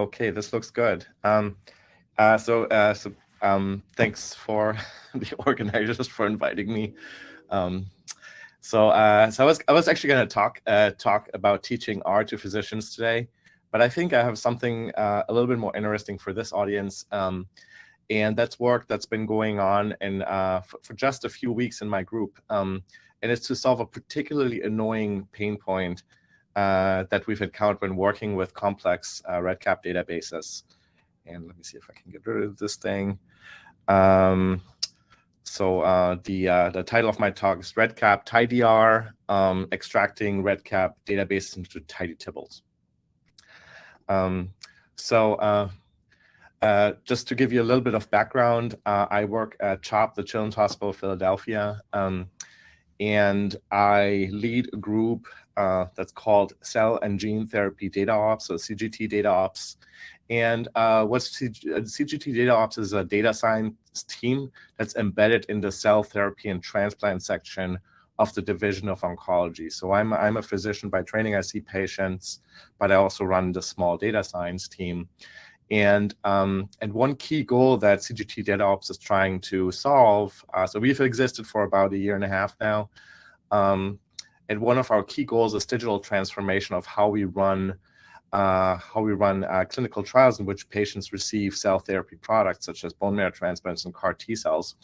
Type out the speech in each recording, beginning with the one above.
Okay, this looks good. Um, uh, so, uh, so um, thanks for the organizers for inviting me. Um, so, uh, so I was I was actually going to talk uh, talk about teaching R to physicians today, but I think I have something uh, a little bit more interesting for this audience, um, and that's work that's been going on and uh, for, for, just a few weeks in my group, um, and it's to solve a particularly annoying pain point uh, that we've encountered when working with complex uh, REDCap databases. And let me see if I can get rid of this thing. Um, so uh, the uh, the title of my talk is REDCap tidyr, um, extracting REDCap databases into tidy tables. Um, so uh, uh, just to give you a little bit of background, uh, I work at CHOP, the Children's Hospital of Philadelphia, um, and I lead a group uh, that's called Cell and Gene Therapy Data Ops, so CGT Data Ops. And uh, what's CGT Data Ops is a data science team that's embedded in the cell therapy and transplant section of the Division of Oncology. So I'm, I'm a physician by training, I see patients, but I also run the small data science team. And, um, and one key goal that CGT Data Ops is trying to solve, uh, so we've existed for about a year and a half now, um, and one of our key goals is digital transformation of how we run uh, how we run uh, clinical trials in which patients receive cell therapy products such as bone marrow transplants and CAR T cells,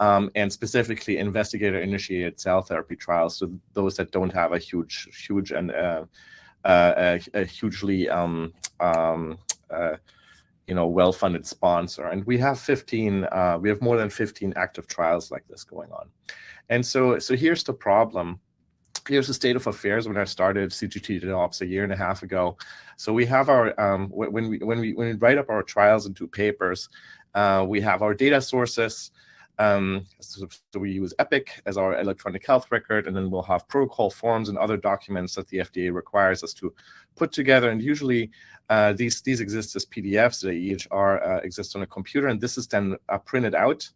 um, and specifically investigator-initiated cell therapy trials, so those that don't have a huge, huge and uh, uh a, a, hugely um, um, uh, you know well-funded sponsor. And we have 15, uh, we have more than 15 active trials like this going on. And so, so here's the problem here's the state of affairs when I started CGT Ops a year and a half ago. So we have our um, when we when we when we write up our trials into papers, uh, we have our data sources. Um, so, so, we use Epic as our electronic health record, and then we'll have protocol forms and other documents that the FDA requires us to put together. And usually uh, these these exist as PDFs. The EHR uh, exists on a computer, and this is then uh, printed out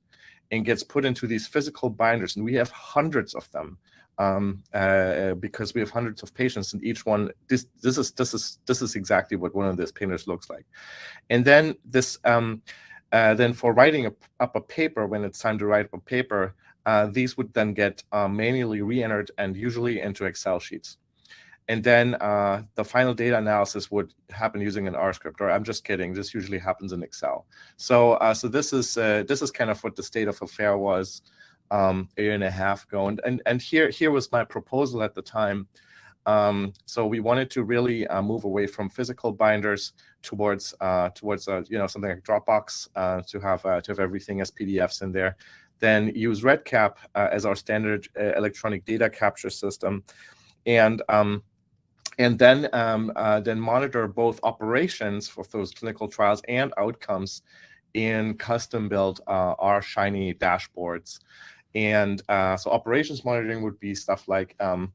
and gets put into these physical binders. And we have hundreds of them um, uh, because we have hundreds of patients and each one this this is this is this is exactly what one of these painters looks like and then this um, uh, then for writing a, up a paper when it's time to write up a paper uh, these would then get uh, manually re-entered and usually into excel sheets and then uh, the final data analysis would happen using an R script or I'm just kidding this usually happens in Excel so uh, so this is this is kind of what the state of affair was um, a year and a half ago. And, and, and here, here was my proposal at the time. Um, so we wanted to really uh, move away from physical binders towards uh, towards uh, you know something like Dropbox uh, to have uh, to have everything as PDFs in there. Then use REDCap uh, as our standard electronic data capture system, and um, and then um, then monitor both operations for those clinical trials and outcomes in custom built R Shiny dashboards. And so operations monitoring would be stuff like, um,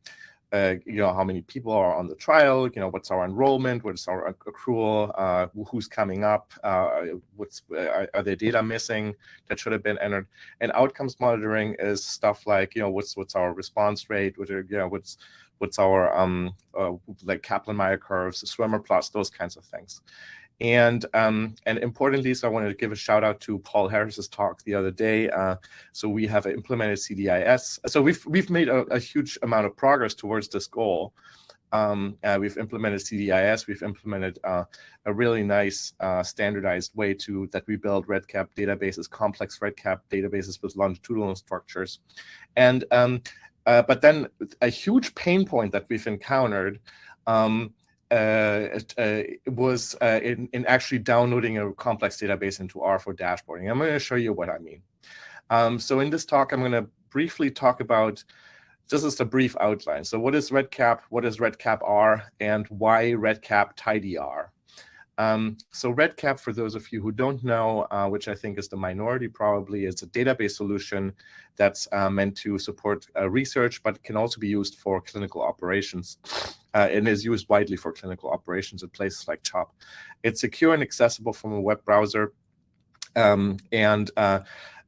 uh, you know, how many people are on the trial, you know, what's our enrollment, what's our accrual, uh, who's coming up, uh, what's are, are, there data missing that should have been entered. And outcomes monitoring is stuff like, you know, what's what's our response rate, what are, you know, what's what's our um, uh, like Kaplan-Meier curves, swimmer plots, those kinds of things. And um, and importantly, so I wanted to give a shout out to Paul Harris's talk the other day. Uh, so we have implemented CDIS. So we've we've made a, a huge amount of progress towards this goal. Um, uh, we've implemented CDIS. We've implemented uh, a really nice uh, standardized way to that we build REDCap databases, complex REDCap databases with longitudinal structures, and um, uh, but then a huge pain point that we've encountered um, uh, uh, was uh, in, in actually downloading a complex database into R for dashboarding. I'm going to show you what I mean. Um, so in this talk, I'm going to briefly talk about, this is a brief outline. So what is REDCap, what is REDCap R, and why REDCap tidyr? Um, so REDCap, for those of you who don't know, uh, which I think is the minority probably, is a database solution that's uh, meant to support uh, research, but can also be used for clinical operations uh, and is used widely for clinical operations at places like CHOP. It's secure and accessible from a web browser. Um, and uh,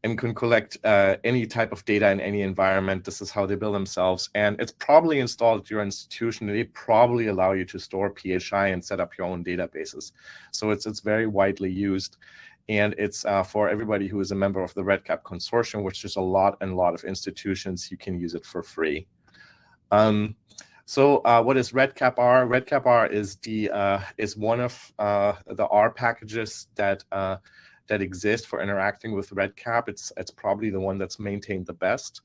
and can collect uh, any type of data in any environment. This is how they build themselves. And it's probably installed at your institution. They probably allow you to store PHI and set up your own databases. So it's, it's very widely used. And it's uh, for everybody who is a member of the REDCap consortium, which is a lot and lot of institutions. You can use it for free. Um, so uh, what is REDCap-R? REDCap-R is the uh, is one of uh, the R packages that uh, that exist for interacting with REDCap. It's it's probably the one that's maintained the best.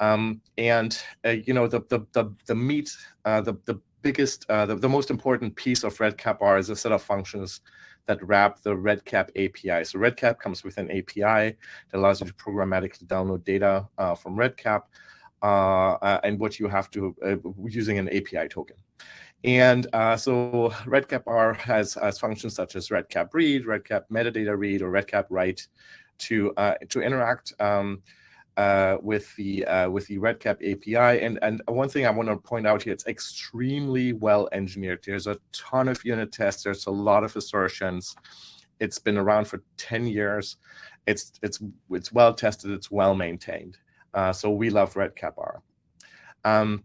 Um, and uh, you know the the the, the meat uh, the the biggest the, the most important piece of REDCap-R is a set of functions that wrap the REDCap API. So REDCap comes with an API that allows you to programmatically download data from REDCap. Uh, uh, and what you have to uh, using an API token. And uh, so REDCap-R has, has functions such as REDCap read, REDCap metadata read, or REDCap write to uh, to interact um, uh, with the with the REDCap API. And and one thing I want to point out here, it's extremely well engineered. There's a ton of unit tests. There's a lot of assertions. It's been around for 10 years. It's it's it's well tested. It's well maintained. Uh, so we love REDCap-R. Um,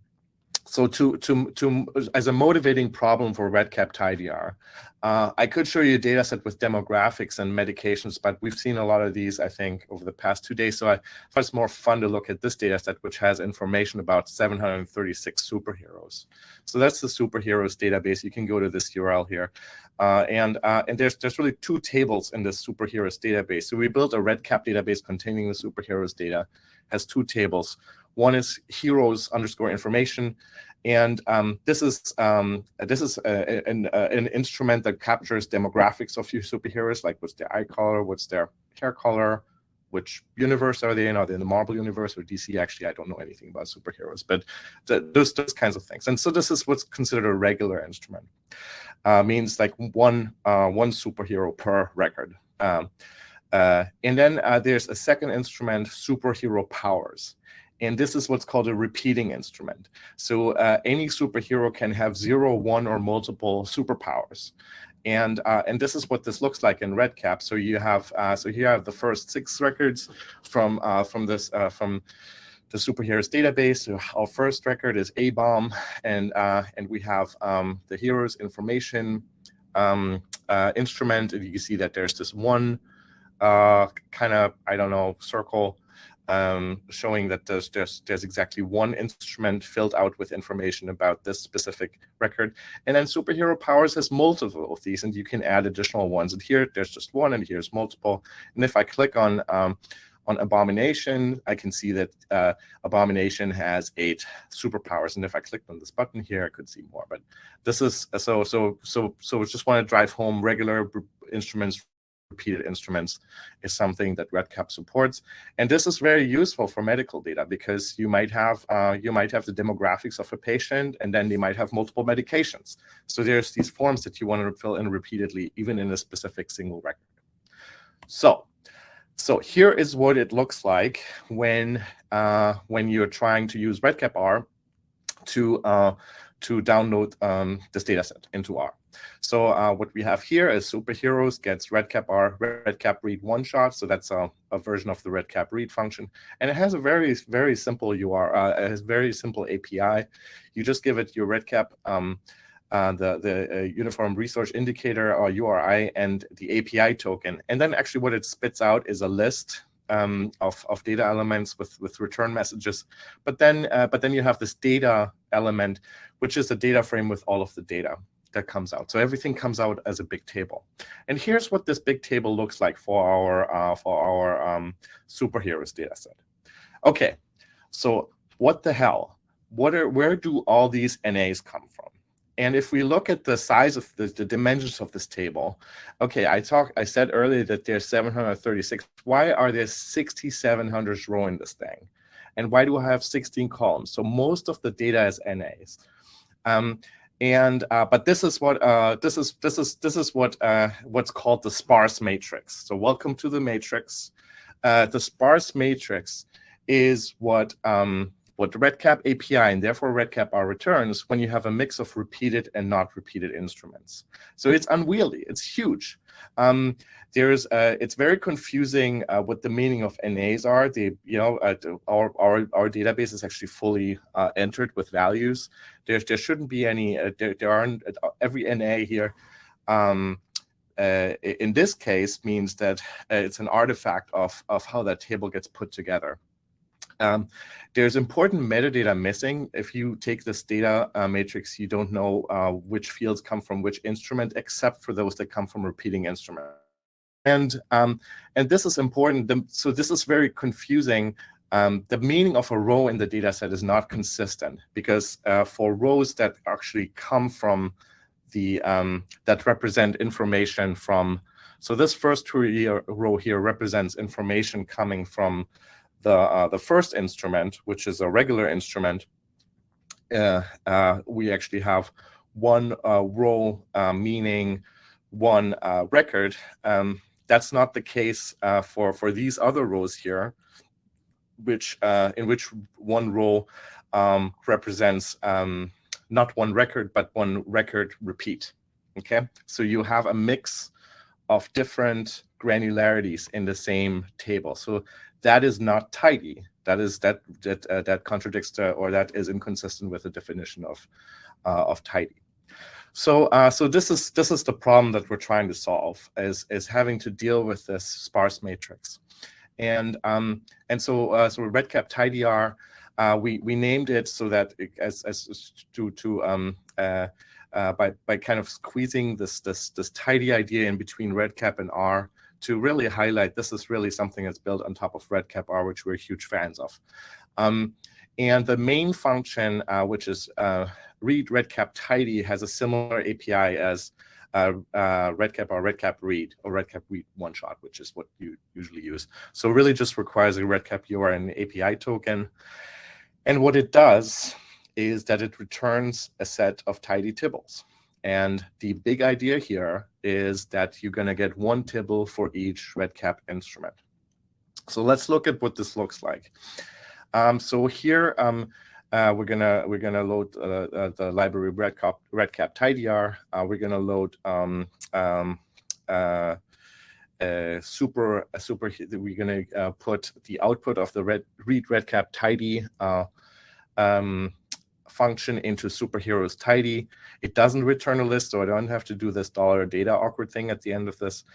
so to, to, to, as a motivating problem for REDCap tidyr, uh, I could show you a data set with demographics and medications, but we've seen a lot of these, I think, over the past two days. So I thought it's more fun to look at this data set, which has information about 736 superheroes. So that's the superheroes database. You can go to this URL here. Uh, and uh, and there's, there's really two tables in this superheroes database. So we built a REDCap database containing the superheroes data, has two tables. One is heroes underscore information, and um, this is um, this is a, an, uh, an instrument that captures demographics of your superheroes, like what's their eye color, what's their hair color, which universe are they in? Are they in the Marvel universe or DC? Actually, I don't know anything about superheroes, but those those kinds of things. And so this is what's considered a regular instrument. Uh, means like one uh, one superhero per record. Um, uh, and then uh, there's a second instrument, superhero powers. And this is what's called a repeating instrument. So uh, any superhero can have zero, one, or multiple superpowers. And uh, and this is what this looks like in REDCap. So you have uh, so here you have the first six records from uh, from this uh, from the superheroes database. So our first record is A bomb, and uh, and we have um, the heroes information um, instrument. And you can see that there's this one kind of I don't know circle um, showing that there's, there's, there's exactly one instrument filled out with information about this specific record. And then superhero powers has multiple of these, and you can add additional ones. And here there's just one, and here's multiple. And if I click on um, on Abomination, I can see that uh, Abomination has eight superpowers. And if I clicked on this button here, I could see more. But this is so so so so. Just want to drive home regular instruments repeated instruments is something that REDCap supports. And this is very useful for medical data because you might have uh, you might have the demographics of a patient and then they might have multiple medications. So there's these forms that you want to fill in repeatedly, even in a specific single record. So so here is what it looks like when uh, when you're trying to use REDCap-R to uh, to download um, this data set into R. So uh, what we have here is superheroes gets REDCap-R REDCap read one shot. So that's a, a, version of the REDCap read function. And it has a very, very simple URL, uh, it has very simple API. You just give it your REDCap, um, uh, the, the uh, uniform resource indicator or URI and the API token. And then actually what it spits out is a list um, of, of data elements with, with return messages. But then, uh, but then you have this data element, which is a data frame with all of the data that comes out. So everything comes out as a big table. And here's what this big table looks like for our uh, for our um, superheroes data set. Okay, so what the hell? What are where do all these NAs come from? And if we look at the size of the, the dimensions of this table, okay, I talked, I said earlier that there's 736. Why are there 6,700 row in this thing? And why do I have 16 columns? So most of the data is NAs. Um, and uh, but this is what uh, this is this is this is what uh, what's called the sparse matrix. So welcome to the matrix. Uh, the sparse matrix is what um, what REDCap API and therefore REDCap-R returns when you have a mix of repeated and not repeated instruments. So it's unwieldy. It's huge. Um, there's uh, it's very confusing uh, what the meaning of NAs are. The you know uh, our, our our database is actually fully uh, entered with values. There there shouldn't be any. Uh, there, there aren't uh, every NA here. Um, in this case means that it's an artifact of of how that table gets put together. Um, there's important metadata missing. If you take this data uh, matrix, you don't know uh, which fields come from which instrument, except for those that come from repeating instrument. And, um, and this is important. The, so this is very confusing. Um, the meaning of a row in the data set is not consistent because uh, for rows that actually come from the, um, that represent information from, so this first row here represents information coming from the, uh, the first instrument, which is a regular instrument, uh, uh, we actually have one uh, row meaning one record. Um, that's not the case for, for these other rows here, which in which one row um, represents um, not one record, but one record repeat. Okay, so you have a mix of different granularities in the same table. So that is not tidy. That is that that uh, that contradicts to, or that is inconsistent with the definition of uh, of tidy. So uh, so this is this is the problem that we're trying to solve is is having to deal with this sparse matrix, and um and so uh, so redcap tidyr. Uh, we we named it so that it, as as to to um uh, uh, by by kind of squeezing this this this tidy idea in between redcap and R to really highlight this is really something that's built on top of redcap R, which we're huge fans of. Um, and the main function, uh, which is uh, read redcap tidy, has a similar API as uh, uh, redcap or redcap read or redcap read one shot, which is what you usually use. So really just requires a redcap URL and API token. And what it does is that it returns a set of tidy tibbles. And the big idea here is that you're going to get one tibble for each REDCap instrument. So let's look at what this looks like. Um, so here um, uh, we're gonna we're gonna load uh, uh, the library redcap redcap tidyr. Uh, we're gonna load um, um uh, super super. We're gonna uh, put the output of the red read redcap tidy um, function into superheroes tidy. It doesn't return a list, so I don't have to do this dollar data awkward thing at the end of this.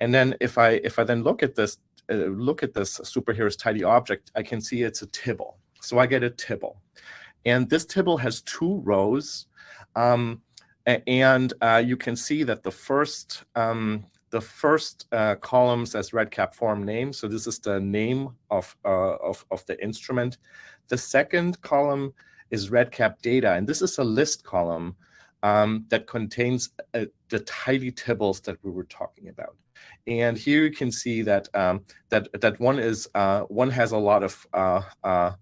And then if I if I then look at this uh, look at this superheroes tidy object, I can see it's a tibble. So I get a tibble, and this tibble has two rows, um, and uh, you can see that the first um, the first uh, says redcap form name. So this is the name of, uh, of, of the instrument. The second column is redcap data. And this is a list column um, that contains uh, the tidy tables that we were talking about. And here you can see that um, that that one is uh, one has a lot of uh, uh,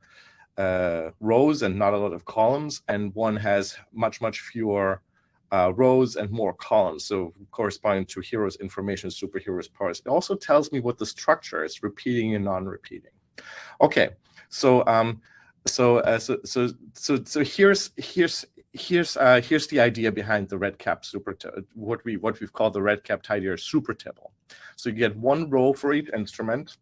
uh rows and not a lot of columns, and one has much much fewer rows and more columns. So corresponding to heroes information, superheroes parts. It also tells me what the structure is, repeating and non-repeating. Okay, so um, so uh, so so so so here's here's here's uh, here's the idea behind the red cap super what we what we've called the red cap tidyr super table. So you get one row for each instrument,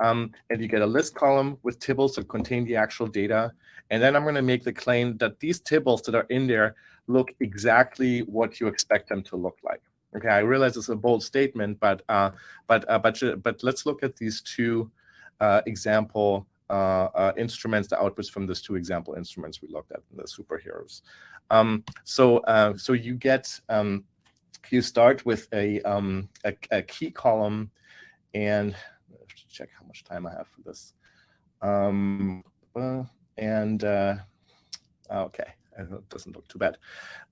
um, and you get a list column with tibbles that contain the actual data. And then I'm going to make the claim that these tibbles that are in there look exactly what you expect them to look like. Okay, I realize it's a bold statement, but uh, but uh, but but let's look at these two uh, example uh, uh, instruments, the outputs from those two example instruments we looked at, the superheroes. Um, so, uh, so you get, um, you start with a, um, a, a, key column, and check how much time I have for this. Um, and uh, okay, it doesn't look too bad.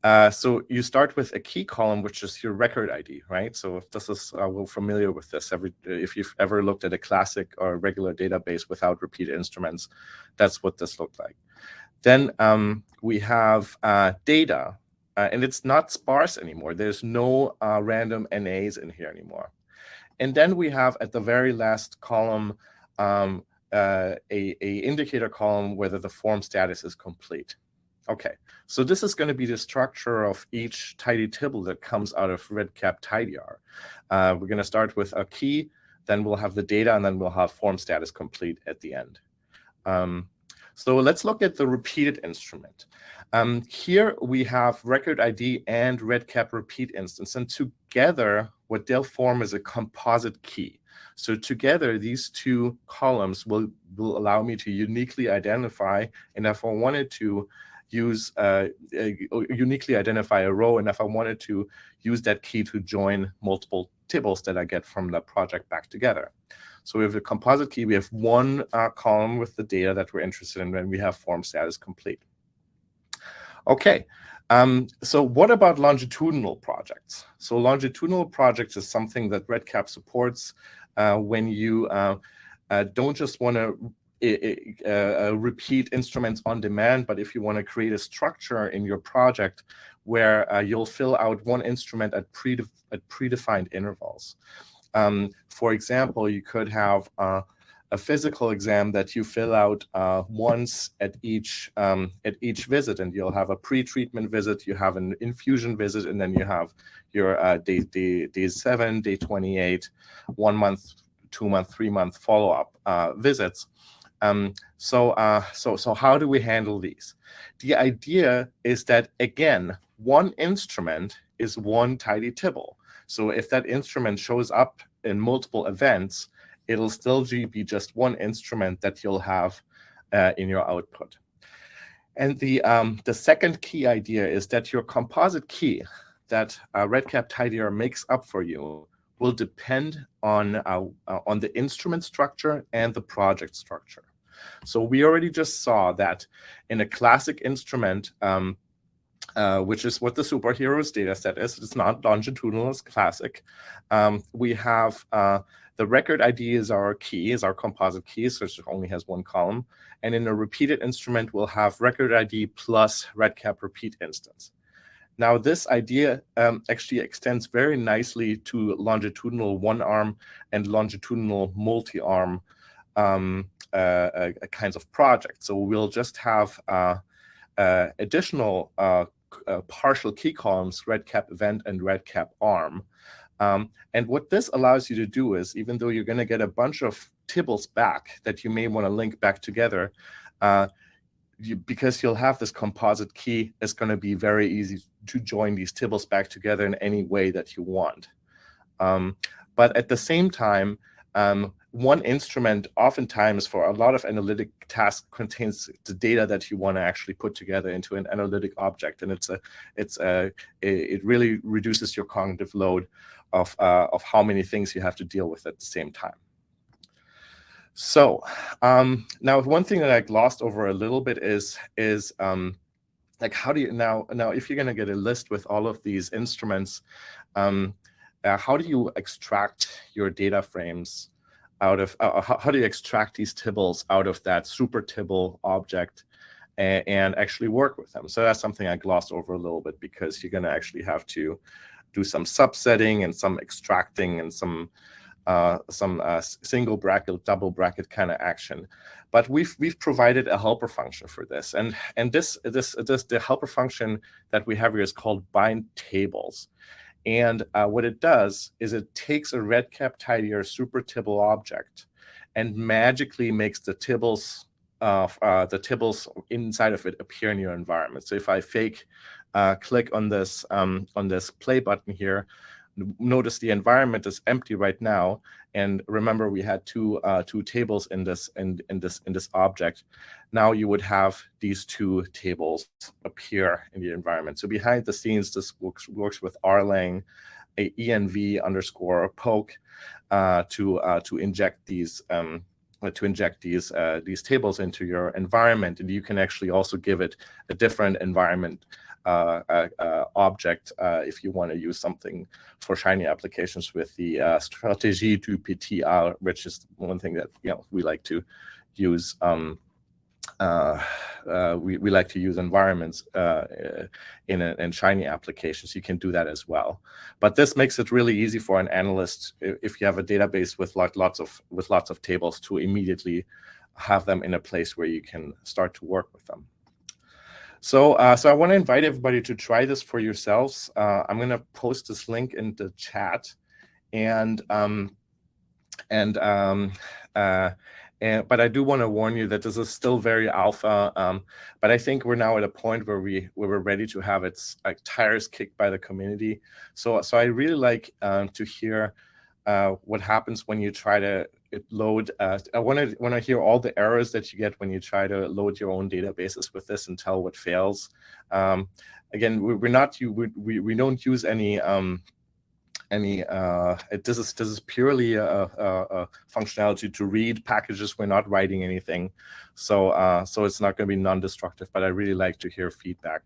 Uh, so you start with a key column, which is your record ID, right? So if this is, uh, we're familiar with this. Every If you've ever looked at a classic or regular database without repeat instruments, that's what this looked like. Then um, we have uh, data, uh, and it's not sparse anymore. There's no uh, random NAs in here anymore. And then we have at the very last column, um, uh, a, a indicator column whether the form status is complete. Okay, so this is going to be the structure of each tidy tibble that comes out of REDCap tidyr. Uh, we're going to start with a key, then we'll have the data, and then we'll have form status complete at the end. Um, so let's look at the repeated instrument. Um, here we have record ID and REDCap repeat instance, and together what they'll form is a composite key. So together, these two columns will, will allow me to uniquely identify, and if I wanted to use uh, uniquely identify a row, and if I wanted to use that key to join multiple tables that I get from the project back together. So we have a composite key. We have one uh, column with the data that we're interested in and we have form status complete. Okay, um, so what about longitudinal projects? So longitudinal projects is something that REDCap supports when you uh, uh, don't just want to uh, repeat instruments on demand, but if you want to create a structure in your project where uh, you'll fill out one instrument at, predef at predefined intervals. Um, for example, you could have uh, a physical exam that you fill out uh, once at each um, at each visit, and you'll have a pre-treatment visit, you have an infusion visit, and then you have your uh, day, day day seven, day 28, one month, two month, three month follow-up uh, visits. Um, so uh, so so how do we handle these? The idea is that again, one instrument is one tidy tibble. So if that instrument shows up in multiple events, it'll still be just one instrument that you'll have uh, in your output. And the, um, the second key idea is that your composite key that uh, REDCap tidyr makes up for you will depend on, uh, uh, on the instrument structure and the project structure. So we already just saw that in a classic instrument, um, uh, which is what the superheroes data set is. It's not longitudinal, it's classic. Um, we have uh, the record ID is our key, is our composite key, so it only has one column. And in a repeated instrument, we'll have record ID plus REDCap repeat instance. Now, this idea um, actually extends very nicely to longitudinal one-arm and longitudinal multi-arm um, uh, uh, kinds of projects. So we'll just have uh, uh additional uh, uh, partial key columns, REDCap event and REDCap arm. Um, and what this allows you to do is, even though you're going to get a bunch of tibbles back that you may want to link back together, uh, you, because you'll have this composite key, it's going to be very easy to join these tibbles back together in any way that you want. Um, but at the same time, um, one instrument oftentimes for a lot of analytic tasks contains the data that you want to actually put together into an analytic object and it's a it's a it really reduces your cognitive load of uh, of how many things you have to deal with at the same time. So um, now one thing that I glossed over a little bit is is um, like how do you now now if you're going to get a list with all of these instruments um, uh, how do you extract your data frames out of, uh, how, how, do you extract these tibbles out of that super tibble object and, and, actually work with them? So that's something I glossed over a little bit because you're going to actually have to do some subsetting and some extracting and some uh, some uh, single bracket, double bracket kind of action. But we've we've provided a helper function for this, and and this this this the helper function that we have here is called bind tables. And uh, what it does is it takes a REDCap tidyr super tibble object and magically makes the tibbles uh, uh, the tibbles inside of it appear in your environment. So if I fake uh, click on this um, on this play button here, notice the environment is empty right now. And remember, we had two uh, two tables in this in, in this in this object. Now you would have these two tables appear in the environment. So behind the scenes, this works works with rlang, a env underscore poke uh, to uh, to inject these um, to inject these uh, these tables into your environment, and you can actually also give it a different environment uh, uh, uh, object if you want to use something for Shiny applications with the uh, strategy to PTR, which is one thing that you know we like to use. Um, uh, uh, we, we like to use environments uh, in, a, in Shiny applications. You can do that as well. But this makes it really easy for an analyst if you have a database with lot, lots of with lots of tables to immediately have them in a place where you can start to work with them. So, uh, so I want to invite everybody to try this for yourselves. Uh, I'm going to post this link in the chat, and um, and um, uh, and but I do want to warn you that this is still very alpha. Um, but I think we're now at a point where we where we're ready to have its like tires kicked by the community. So so I really like um, to hear uh, what happens when you try to load. Uh, I want to want to hear all the errors that you get when you try to load your own databases with this and tell what fails. Um, again, we, are not you we, we don't use any um, any uh, this is this is purely a, a, a, functionality to read packages. We're not writing anything, so uh, so it's not going to be non-destructive. But I really like to hear feedback,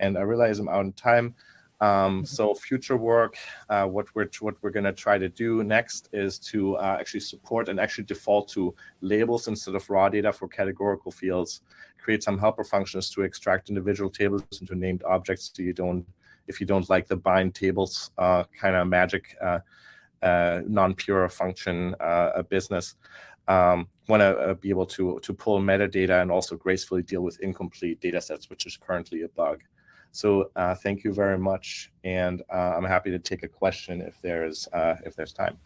and I realize I'm out of time. Um, mm-hmm. so future work, uh, what we're what we're going to try to do next is to uh, actually support and actually default to labels instead of raw data for categorical fields. Create some helper functions to extract individual tables into named objects so you don't if you don't like the bind tables uh, kind of magic uh, uh, non-pure function uh, business. Um, want to be able to to pull metadata and also gracefully deal with incomplete data sets, which is currently a bug. So thank you very much, and I'm happy to take a question if there's if there's time.